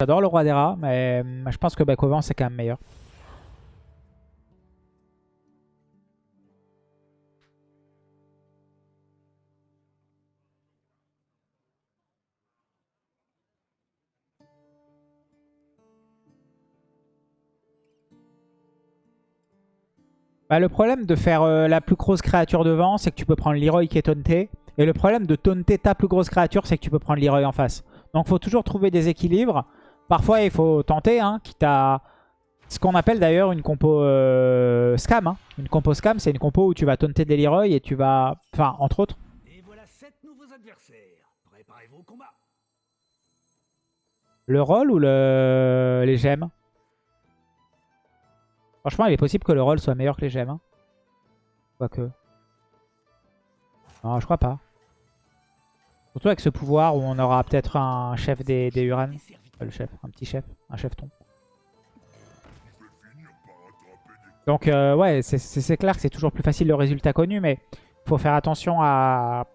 J'adore le roi des rats, mais je pense que vent, c'est quand même meilleur. Bah, le problème de faire euh, la plus grosse créature devant, c'est que tu peux prendre Leroy qui est taunté. Et le problème de taunter ta plus grosse créature, c'est que tu peux prendre Leroy en face. Donc faut toujours trouver des équilibres. Parfois, il faut tenter, hein, quitte à... Ce qu'on appelle d'ailleurs une compo euh, scam. Hein. Une compo scam, c'est une compo où tu vas taunter des Leroy et tu vas... Enfin, entre autres. Le rôle ou le... les gemmes? Franchement, il est possible que le rôle soit meilleur que les gemmes. Hein. Quoique. Non, je crois pas. Surtout avec ce pouvoir où on aura peut-être un chef des, des Uran. Le chef, un petit chef, un chefton. Donc euh, ouais, c'est clair que c'est toujours plus facile le résultat connu, mais il faut faire attention à,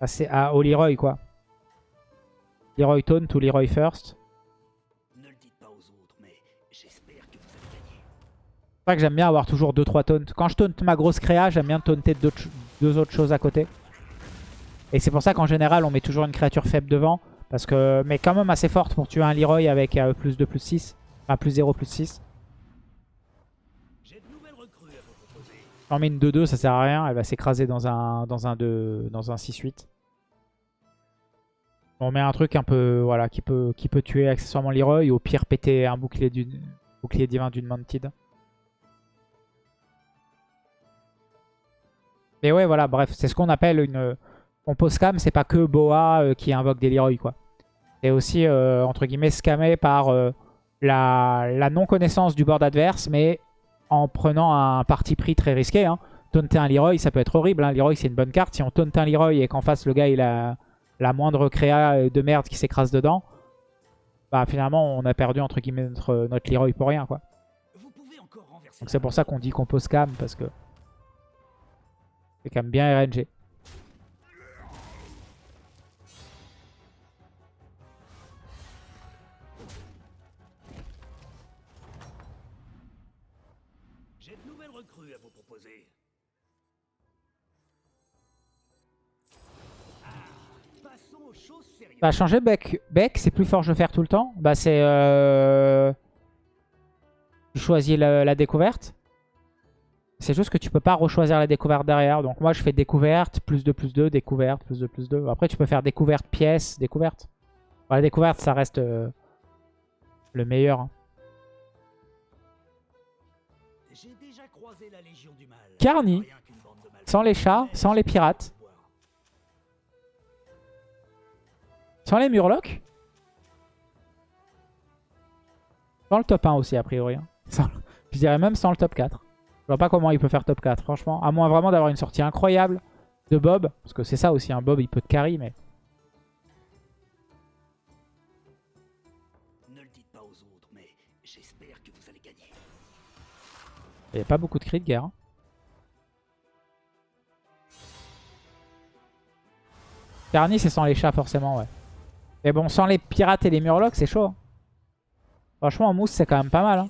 à, à au Leroy quoi. Leroy Taunt ou Leroy First. C'est que j'aime bien avoir toujours 2-3 taunts. Quand je taunt ma grosse créa, j'aime bien taunter deux, autres choses à côté. Et c'est pour ça qu'en général, on met toujours une créature faible devant. Parce que, mais quand même assez forte pour tuer un Leroy avec euh, plus 2, plus 6. Enfin, plus 0, plus 6. On met une 2-2, ça sert à rien. Elle va s'écraser dans un, dans un, dans un 6-8. On met un truc un peu, voilà, qui peut, qui peut tuer accessoirement Leroy. Ou au pire, péter un bouclier, bouclier divin d'une Mantid. Mais ouais, voilà, bref, c'est ce qu'on appelle une compo scam. C'est pas que Boa euh, qui invoque des Leroy, quoi. C'est aussi, euh, entre guillemets, scamé par euh, la, non-connaissance du board adverse, mais en prenant un parti pris très risqué. Hein. Taunter un Leroy, ça peut être horrible. Hein. Leroy, c'est une bonne carte. Si on taunte un Leroy et qu'en face, le gars, il a la moindre créa de merde qui s'écrase dedans, bah finalement, on a perdu, entre guillemets, notre, notre Leroy pour rien, quoi. Donc c'est pour ça qu'on dit compo scam, parce que c'est quand même bien RNG. Bah changer Beck, Beck c'est plus fort de faire tout le temps. Bah c'est... Euh... Tu choisis la découverte. C'est juste que tu peux pas rechoisir la découverte derrière. Donc moi je fais découverte, plus 2, plus 2, découverte, plus 2, plus 2. Après tu peux faire découverte, pièce, découverte. la découverte ça reste euh, le meilleur. Hein. Carny, sans les chats, sans les pirates. Sans les murlocs. Sans le top 1 aussi a priori. Hein. je dirais même sans le top 4. Je vois pas comment il peut faire top 4, franchement. À moins vraiment d'avoir une sortie incroyable de Bob. Parce que c'est ça aussi, un Bob, il peut te carry, mais... Il n'y a pas beaucoup de cris de guerre. Hein. Carny, c'est sans les chats, forcément, ouais. Mais bon, sans les pirates et les murlocs, c'est chaud. Hein. Franchement, en mousse, c'est quand même pas mal. Hein.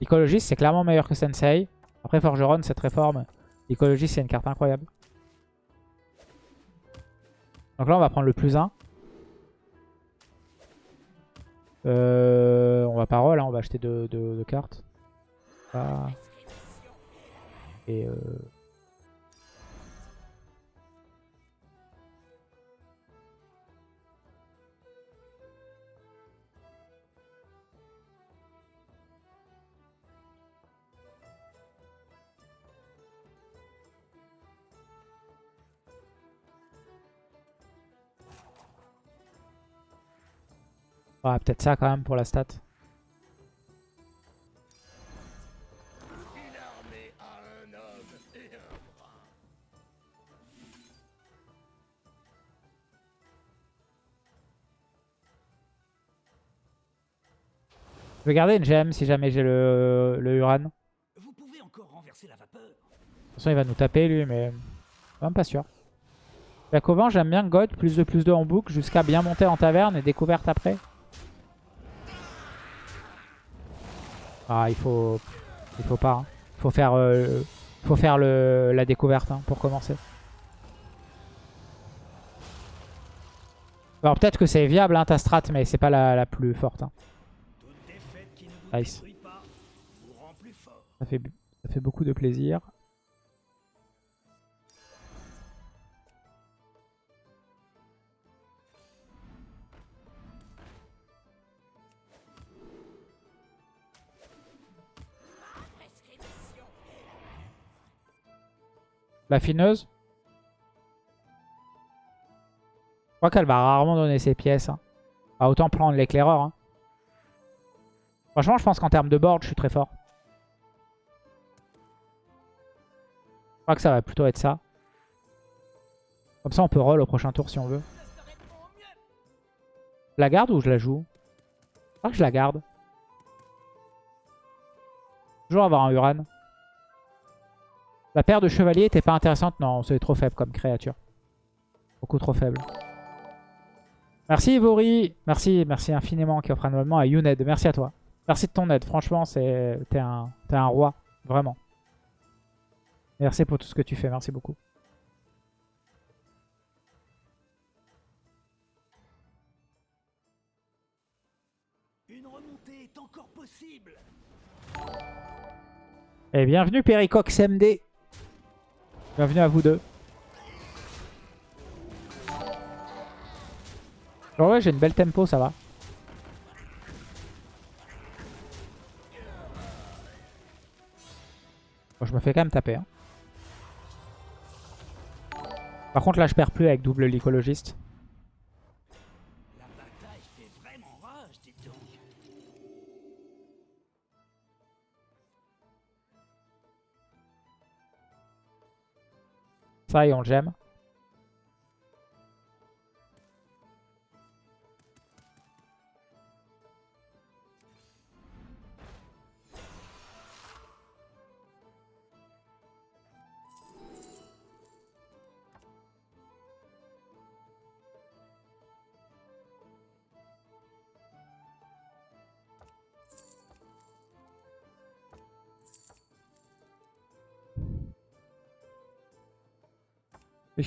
Écologiste, c'est clairement meilleur que Sensei. Après, Forgeron, c'est très fort, mais Écologiste, c'est une carte incroyable. Donc là, on va prendre le plus 1. Euh, on va pas roll, hein, on va acheter deux, cartes. Et euh, Ah, peut-être ça quand même pour la stat. Je vais garder une gemme si jamais j'ai le, le Uran. Vous pouvez encore disperser la vapeur. De toute façon, il va nous taper lui, mais même pas sûr. Jacoban, j'aime bien God, plus de plus de en boucle, jusqu'à bien monter en taverne et découverte après. Ah, il faut... Il faut pas. hein. Il faut faire, euh, faut faire le, la découverte hein, pour commencer. Alors peut-être que c'est viable hein, ta strat, mais c'est pas la, la plus forte. Nice. Ça fait, ça fait beaucoup de plaisir. La fineuse? Je crois qu'elle va rarement donner ses pièces. hein. Ah, autant prendre l'éclaireur. hein. Franchement, je pense qu'en termes de board, je suis très fort. Je crois que ça va plutôt être ça. Comme ça, on peut roll au prochain tour si on veut. Je la garde ou je la joue? Je crois que je la garde. Toujours avoir un Uran. La paire de chevaliers était pas intéressante. Non, c'est trop faible comme créature. Beaucoup trop faible. Merci Ivory. Merci, merci infiniment qui offre un abonnement à Youned. Merci à toi. Merci de ton aide. Franchement, c'est t'es un, un roi. Vraiment. Merci pour tout ce que tu fais. Merci beaucoup. Une remontée est encore possible. Et bienvenue Pericox MD. Bienvenue à vous deux. Oh ouais, j'ai une belle tempo, ça va. Je me fais quand même taper. hein. Par contre, là, je perds plus avec double donc. Ça, et on le gemme.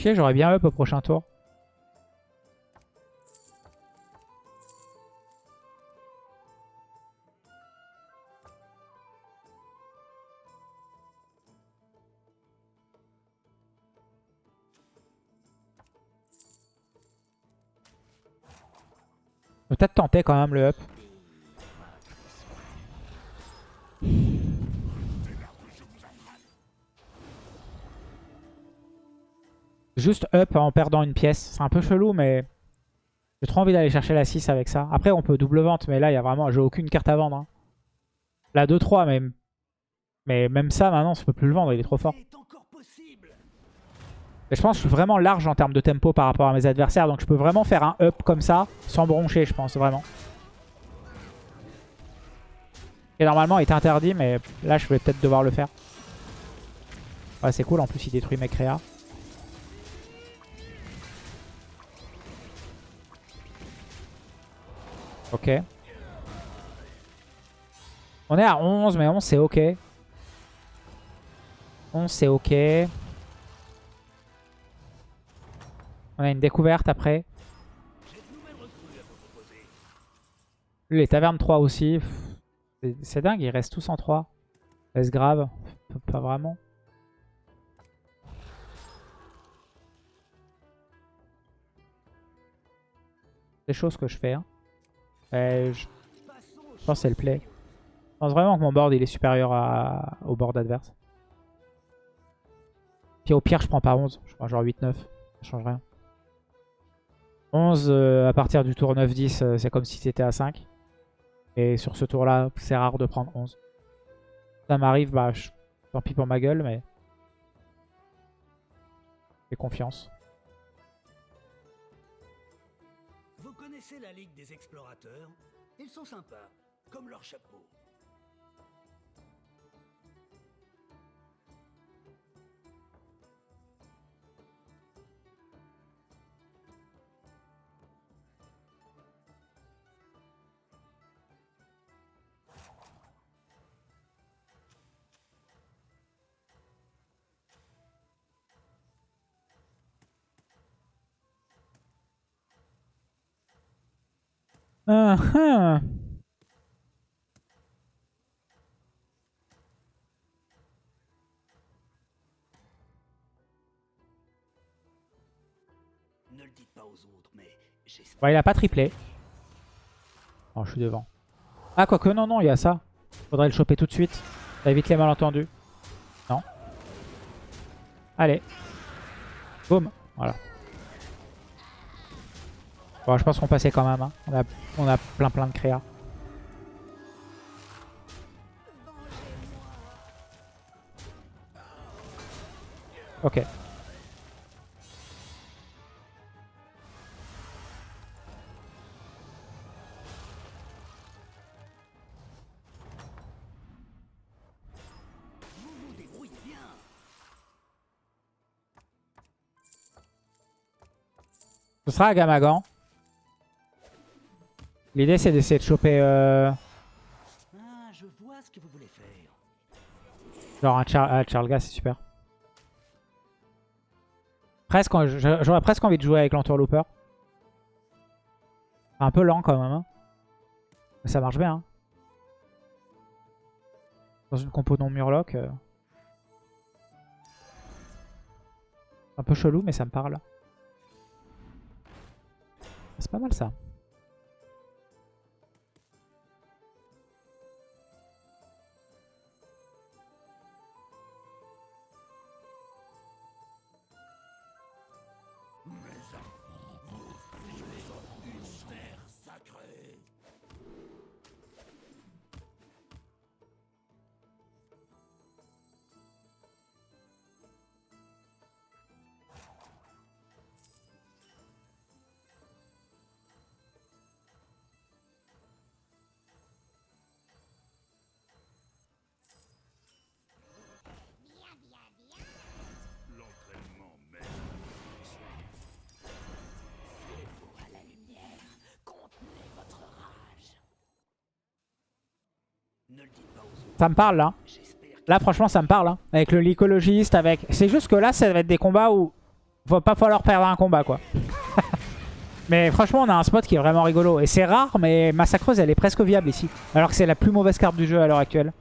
J'aurais bien up au prochain tour. Peut-être tenter quand même le up. Juste up en perdant une pièce. C'est un peu chelou, mais j'ai trop envie d'aller chercher la 6 avec ça. Après, on peut double vente, mais là, il y a vraiment, j'ai aucune carte à vendre. hein. La 2-3, mais... mais même ça, maintenant, on peut plus le vendre. Il est trop fort. Et je pense que je suis vraiment large en termes de tempo par rapport à mes adversaires. Donc je peux vraiment faire un up comme ça, sans broncher, je pense, vraiment. Et normalement, il est interdit, mais là, je vais peut-être devoir le faire. Ouais, c'est cool. En plus, il détruit mes créas. Ok. On est à 11, mais 11, c'est ok. 11, c'est ok. On a une découverte après. Les tavernes 3 aussi. C'est- dingue, ils restent tous en 3. Est-ce grave? Pas- Pas vraiment. Des choses que je fais. Hein. Euh, je pense que c'est le play. Je pense vraiment que mon board il est supérieur au board adverse. Puis au pire, je prends pas 11. Je prends genre 8-9. Ça change rien. 11 euh, à partir du tour 9-10, euh, c'est comme si c'était à 5. Et sur ce tour-là, c'est rare de prendre 11. Ça m'arrive, bah, je- tant pis pour ma gueule, mais. J'ai confiance. Connaissez la Ligue des Explorateurs Ils sont sympas, comme leur chapeau. Ah, ah. Ne le dites pas aux autres, mais j'espère. Bon, il a pas triplé. Oh, je suis devant. Ah, quoique, non, non, il y a ça. Faudrait le choper tout de suite. Ça évite les malentendus. Non. Allez. Boum. Voilà. Bon, je pense qu'on passait quand même. hein. On, a, on a plein plein de créa. Ok. Ce sera à Gamagan. L'idée c'est d'essayer de choper euh, Ah, je vois ce que vous voulez faire. genre un Char ah, Charlga, c'est super. Presque, j'aurais presque envie de jouer avec l'entourlooper. Un peu lent quand même. hein. Mais ça marche bien. hein. Dans une compo non murloc. euh. Un peu chelou mais ça me parle. C'est pas mal ça. Ça me parle là. J'espère Là, franchement, ça me parle. hein. Avec le lycologiste, avec... C'est juste que là, ça va être des combats où... Va pas falloir perdre un combat, quoi. mais franchement, on a un spot qui est vraiment rigolo. Et c'est rare, mais Massacreuse, elle est presque viable ici. Alors que c'est la plus mauvaise carte du jeu à l'heure actuelle.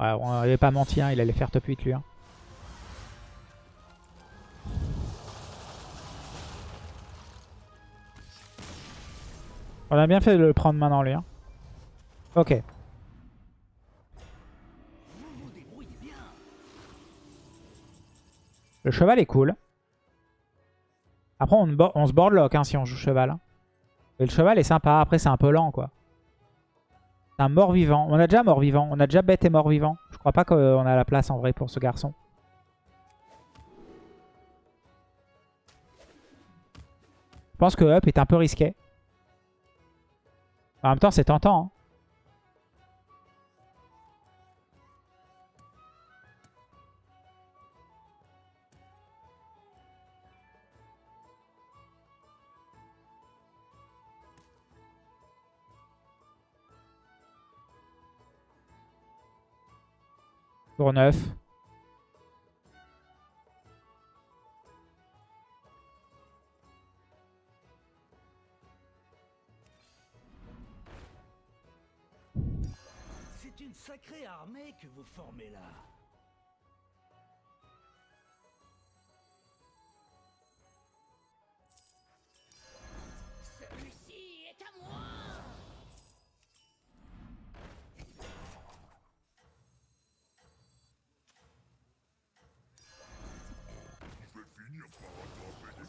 Ouais, on n'avait pas menti, hein, il allait faire top 8, lui. hein. On a bien fait de le prendre maintenant, lui. hein. Ok. Le cheval est cool. Après, on, bo- on se boardlock hein, si on joue cheval. Et le cheval est sympa. Après, c'est un peu lent, quoi. C'est un mort-vivant. On a déjà mort-vivant. On a déjà bête et mort-vivant. Je crois pas qu'on a la place, en vrai, pour ce garçon. Je pense que up est un peu risqué. En même temps, c'est tentant. hein. Tour 9. Armée que vous formez là. Celui-ci est à moi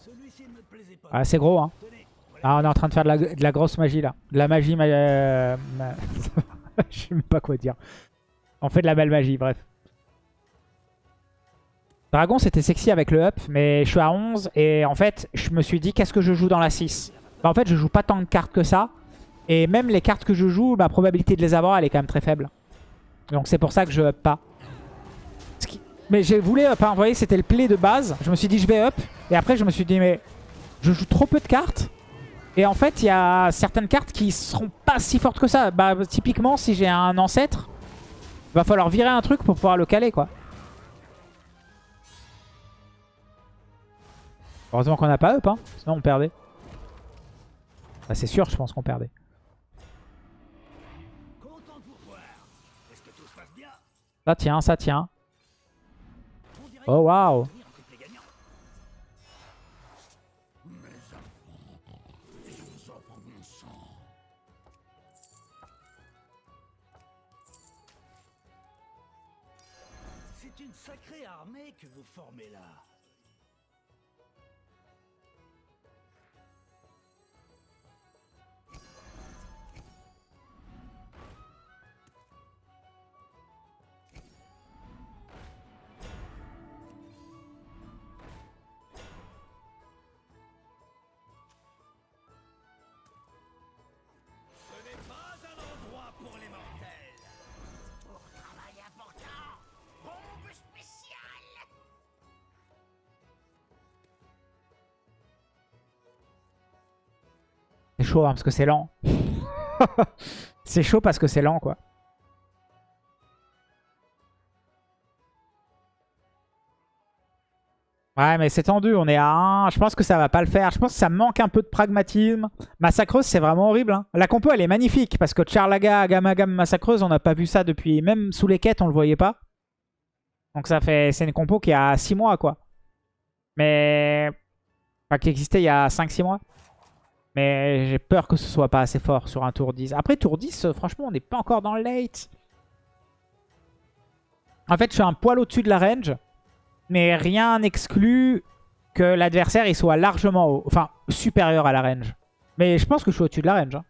Celui-ci ne me plaisait pas. Ah, c'est gros, hein. Ah, on est en train de faire de la, de la grosse magie, là. De la magie... ma- euh, ma- Je sais même pas quoi dire. On fait de la belle magie, bref. Dragon, c'était sexy avec le up, mais je suis à 11. Et en fait, je me suis dit, qu'est-ce que je joue dans la 6 Bah, En fait, je joue pas tant de cartes que ça. Et même les cartes que je joue, ma probabilité de les avoir, elle est quand même très faible. Donc c'est pour ça que je up pas. Mais je voulais up, hein. vous voyez, c'était le play de base. Je me suis dit, je vais up. Et après, je me suis dit, mais je joue trop peu de cartes. Et en fait, il y a certaines cartes qui seront pas si fortes que ça. Bah, typiquement, si j'ai un ancêtre, va falloir virer un truc pour pouvoir le caler, quoi. Heureusement qu'on n'a pas up, hein. sinon on perdait. Bah, c'est sûr, je pense qu'on perdait. Ça tient, ça tient. Oh waouh C'est chaud hein, parce que c'est lent. c'est chaud parce que c'est lent quoi. Ouais mais c'est tendu, on est à 1, je pense que ça va pas le faire, je pense que ça manque un peu de pragmatisme. Massacreuse c'est vraiment horrible. hein. La compo elle est magnifique parce que Charlaga, Gamagam, Massacreuse on n'a pas vu ça depuis, même sous les quêtes on le voyait pas. Donc ça fait, c'est une compo qui a 6 mois quoi. Mais, enfin qui existait il y a 5-6 mois. Mais j'ai peur que ce soit pas assez fort sur un tour 10. Après tour 10, euh, franchement, on n'est pas encore dans le late. En fait, je suis un poil au-dessus de la range. Mais rien n'exclut que l'adversaire il soit largement. Enfin, supérieur à la range. Mais je pense que je suis au-dessus de la range. hein.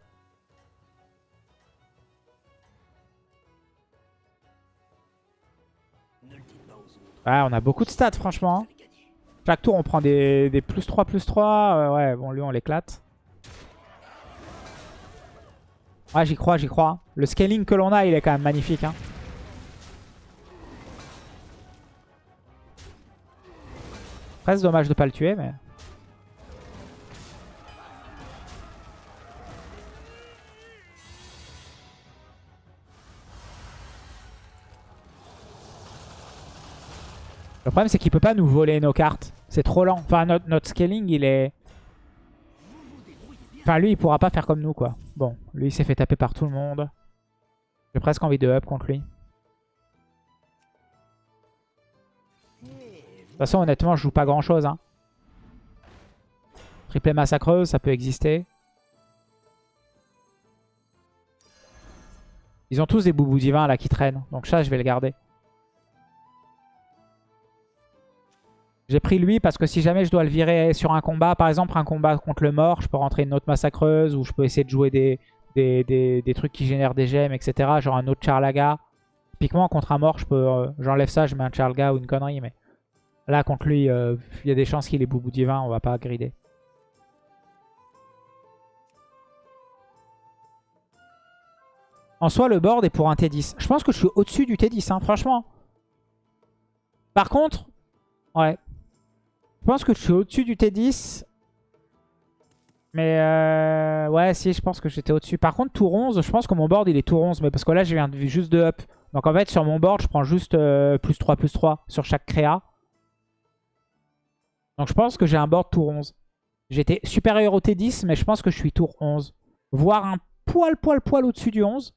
Ouais, on a beaucoup de stats, franchement. hein. Chaque tour, on prend des, des plus 3, plus 3. Euh, ouais, bon, lui, on l'éclate. Ouais, j'y crois, j'y crois. Le scaling que l'on a, il est quand même magnifique. Hein. Presque dommage de pas le tuer, mais... Le problème, c'est qu'il peut pas nous voler nos cartes. C'est trop lent. Enfin, notre, notre scaling, il est... Enfin, lui, il pourra pas faire comme nous, quoi. Bon, lui, il s'est fait taper par tout le monde. J'ai presque envie de up contre lui. De toute façon, honnêtement, je joue pas grand-chose. Hein. Triplé massacreuse, ça peut exister. Ils ont tous des boubous divins là qui traînent. Donc ça, je vais le garder. J'ai pris lui parce que si jamais je dois le virer sur un combat, par exemple un combat contre le mort, je peux rentrer une autre massacreuse ou je peux essayer de jouer des, des, des- des trucs qui génèrent des gemmes, etc. Genre un autre Charlaga. Typiquement contre un mort, je peux euh, j'enlève ça, je mets un Charlaga ou une connerie. Mais là contre lui, euh, il y a des chances qu'il ait boubou divin, on va pas grider. En soi, le board est pour un T10. Je pense que je suis au-dessus du T10, hein, franchement. Par contre, ouais. Je pense que je suis au-dessus du T10. Mais euh, ouais, si, je pense que j'étais au-dessus. Par contre, tour 11, je pense que mon board, il est tour 11. Mais parce que là, je viens juste de up. Donc en fait, sur mon board, je prends juste euh, plus 3, plus 3 sur chaque créa. Donc je pense que j'ai un board tour 11. J'étais supérieur au T10, mais je pense que je suis tour 11. Voire un poil, poil, poil au-dessus du 11.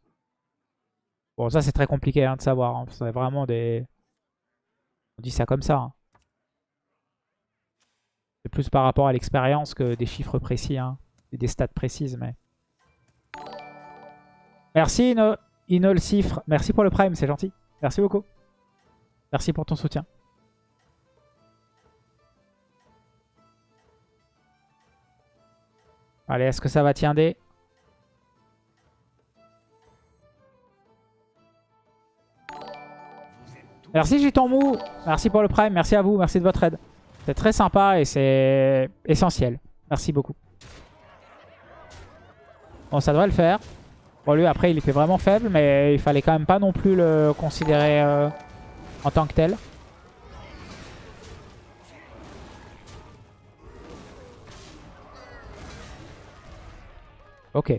Bon, ça, c'est très compliqué hein, de savoir. hein. C'est vraiment des... On dit ça comme ça. hein. C'est plus par rapport à l'expérience que des chiffres précis. Hein. Et des stats précises, mais... Merci, Ino... Inol Cifre. Merci pour le prime, c'est gentil. Merci beaucoup. Merci pour ton soutien. Allez, est-ce que ça va tiender Merci Giton Mou. Merci pour le prime. Merci à vous. Merci de votre aide. C'est très sympa et c'est essentiel. Merci beaucoup. Bon, ça devrait le faire. Bon, lui, après, il était vraiment faible, mais il fallait quand même pas non plus le considérer euh, en tant que tel. Ok.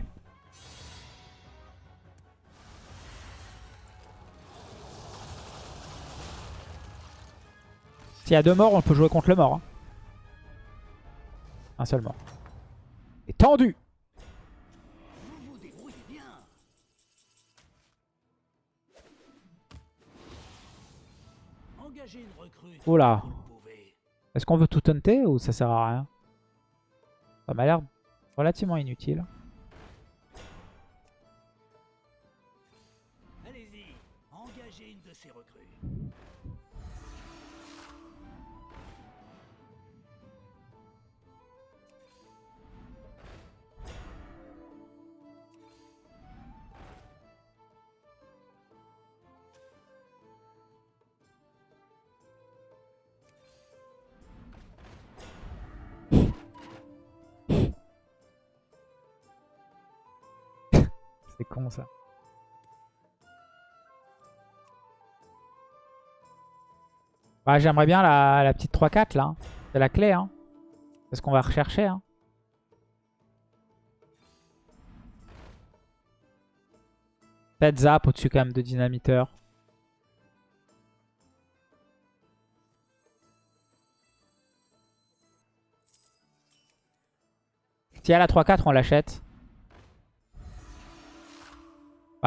S'il y a deux morts, on peut jouer contre le mort. hein. Un seul mort. Et tendu. Oula. Est-ce qu'on veut tout taunter ou ça sert à rien? Ça m'a l'air relativement inutile. C'est con ça. Bah, J'aimerais bien la, la petite 3-4 là. C'est la clé. Hein. C'est ce qu'on va rechercher. Hein. Peut-être zap au-dessus quand même de dynamiteur. Si elle a 3-4, on l'achète.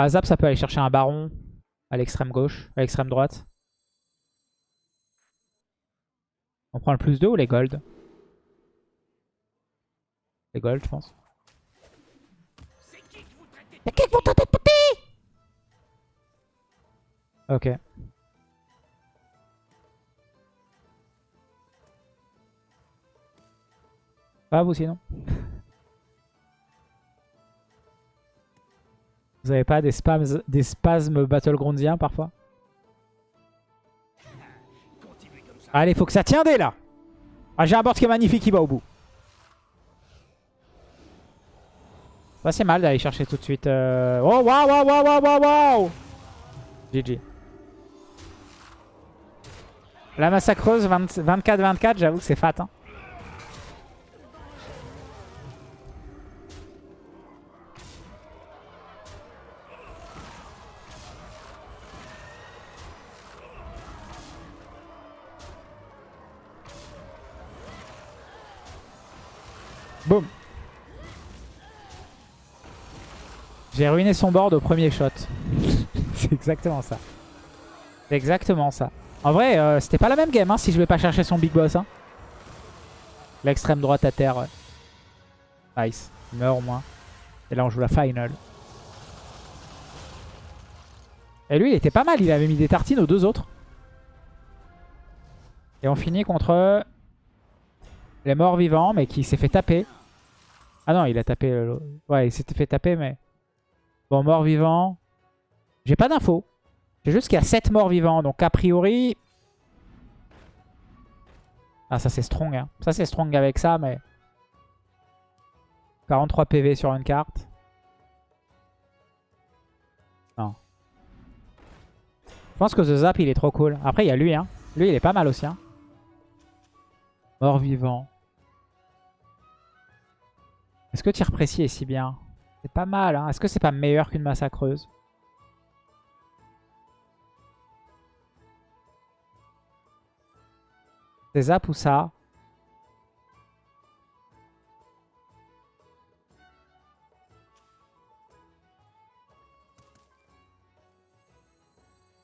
Bah, zap, ça peut aller chercher un baron à l'extrême gauche, à l'extrême droite. On prend le plus 2 ou les gold Les gold, je pense. C'est qui que vous traitez de Ok. Pas vous sinon Vous avez pas des spasmes, des spasmes battlegroundiens parfois. Allez, faut que ça tienne là Ah, j'ai un board qui est magnifique, qui va au bout. Pas c'est mal d'aller chercher tout de suite. euh, Oh, waouh, waouh, waouh, waouh, waouh GG. La massacreuse 24-24, j'avoue que c'est fat. Hein. Boum. J'ai ruiné son board au premier shot. c'est exactement ça. C'est exactement ça. En vrai, euh, c'était pas la même game hein, si je vais pas chercher son big boss. Hein. L'extrême droite à terre. Nice. Il meurt au moins. Et là, on joue la final. Et lui, il était pas mal. Il avait mis des tartines aux deux autres. Et on finit contre les morts vivants, mais qui s'est fait taper. Ah non, il a tapé... le- Ouais, il s'était fait taper, mais... Bon, mort vivant. J'ai pas d'infos. C'est juste qu'il y a 7 morts vivants. Donc, a priori... Ah, ça, c'est strong. Hein. Ça, c'est strong avec ça, mais... 43 PV sur une carte. Non. Je pense que The Zap, il est trop cool. Après, il y a lui. Hein. Lui, il est pas mal aussi. Hein. Mort vivant. Est-ce que tir précis est si bien? C'est pas mal, hein. Est-ce que c'est pas meilleur qu'une massacreuse? C'est zap ou ça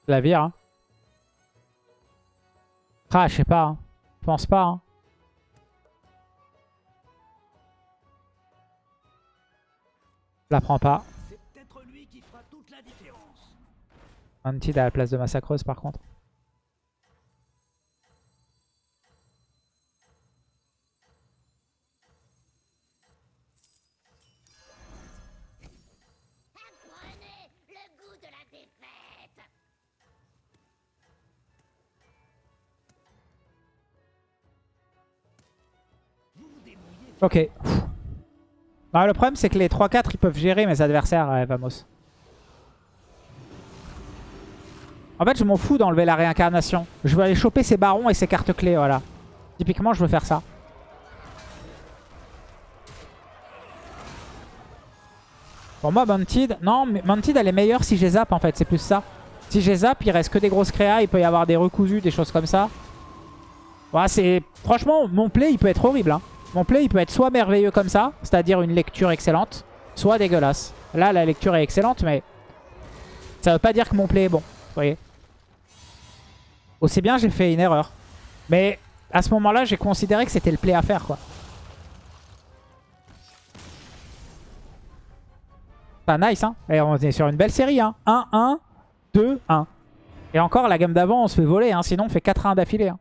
La vire, hein. Ah, je sais pas, hein. Je pense pas, hein Je la prends pas. C'est peut-être lui qui fera toute la différence. Hunted à la place de Massacreuse par contre. Apprenez le Non, le problème c'est que les 3-4 ils peuvent gérer mes adversaires, euh, Vamos. En fait je m'en fous d'enlever la réincarnation. Je veux aller choper ses barons et ses cartes clés, voilà. Typiquement je veux faire ça. Pour moi Mounted, non Mounted elle est meilleure si j'ai zap en fait, c'est plus ça. Si j'ai zap il reste que des grosses créas, il peut y avoir des recousus, des choses comme ça. Voilà, c'est Franchement mon play il peut être horrible hein. Mon play, il peut être soit merveilleux comme ça, c'est-à-dire une lecture excellente, soit dégueulasse. Là, la lecture est excellente, mais ça veut pas dire que mon play est bon. Vous voyez Aussi bien, j'ai fait une erreur. Mais à ce moment-là, j'ai considéré que c'était le play à faire, quoi. Nice, hein. Et on est sur une belle série, hein. 1, 1, 2, 1. Et encore, la gamme d'avant, on se fait voler, hein. Sinon, on fait 4-1 d'affilée. Hein.